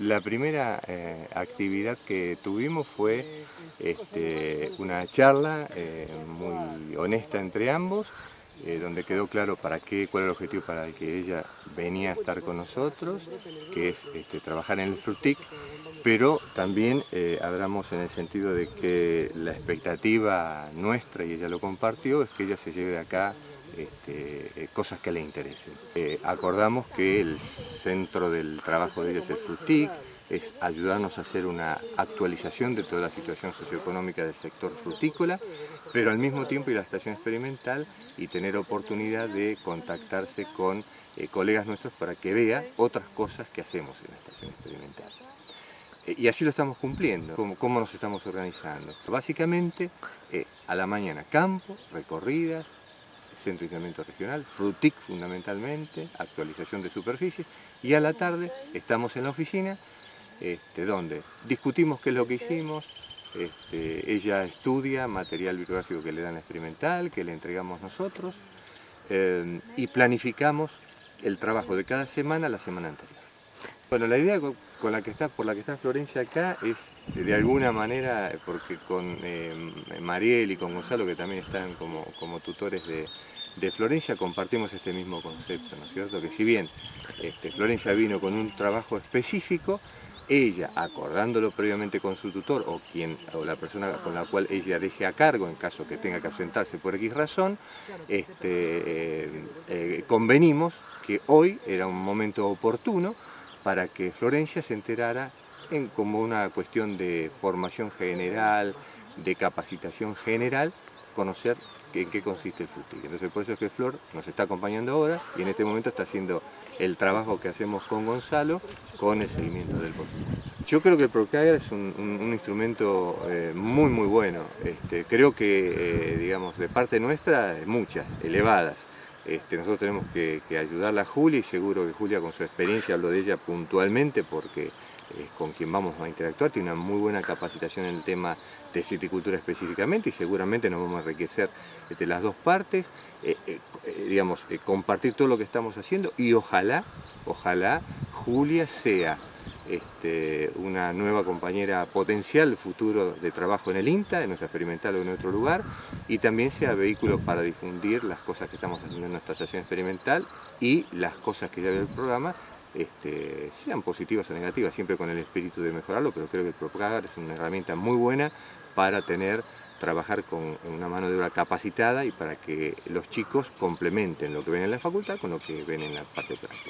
La primera eh, actividad que tuvimos fue este, una charla eh, muy honesta entre ambos, eh, donde quedó claro para qué, cuál era el objetivo para el que ella venía a estar con nosotros, que es este, trabajar en el FRUTIC, pero también hablamos en el sentido de que la expectativa nuestra, y ella lo compartió, es que ella se lleve acá este, cosas que le interesen. Acordamos que el centro del trabajo de ella es FRUTIC, es ayudarnos a hacer una actualización de toda la situación socioeconómica del sector frutícola, pero al mismo tiempo ir a la estación experimental y tener oportunidad de contactarse con eh, colegas nuestros para que vea otras cosas que hacemos en la estación experimental. y así lo estamos cumpliendo, cómo, nos estamos organizando. Básicamente, a la mañana campo, recorridas, centro de aislamiento regional, FRUTIC fundamentalmente, actualización de superficies, y a la tarde estamos en la oficina, este, donde discutimos qué es lo que hicimos, este, ella estudia material bibliográfico que le dan experimental, que le entregamos nosotros, eh, y planificamos el trabajo de cada semana la semana anterior. Bueno, la idea con la que está, por la que está Florencia acá es de alguna manera, porque con eh, Mariel y con Gonzalo, que también están como, como tutores de, Florencia compartimos este mismo concepto, ¿no es cierto? Que si bien este, Florencia vino con un trabajo específico, ella, acordándolo previamente con su tutor o, quien, o la persona con la cual ella deje a cargo en caso que tenga que ausentarse por X razón, este, eh, eh, convenimos que hoy era un momento oportuno para que Florencia se enterara en como una cuestión de formación general, de capacitación general, conocer en qué consiste el FUTIC. Entonces por eso es que Flor nos está acompañando ahora y en este momento está haciendo el trabajo que hacemos con Gonzalo con el seguimiento del proceso. Yo creo que el Procaer es un, instrumento eh, muy muy bueno. Este, creo que, eh, digamos, de parte nuestra, muchas, elevadas. Este, nosotros tenemos que, que ayudarla a Julia y seguro que Julia con su experiencia, hablo de ella puntualmente porque con quien vamos a interactuar, tiene una muy buena capacitación en el tema de citicultura específicamente y seguramente nos vamos a enriquecer de las dos partes, eh, eh, eh, digamos, compartir todo lo que estamos haciendo y ojalá, ojalá Julia sea este, una nueva compañera potencial futuro de trabajo en el INTA, en nuestra experimental o en otro lugar, y también sea vehículo para difundir las cosas que estamos haciendo en nuestra estación experimental y las cosas que ya ve el programa este, sean positivas o negativas, siempre con el espíritu de mejorarlo, pero creo que el Propagar es una herramienta muy buena para tener, trabajar con una mano de obra capacitada y para que los chicos complementen lo que ven en la facultad con lo que ven en la parte práctica.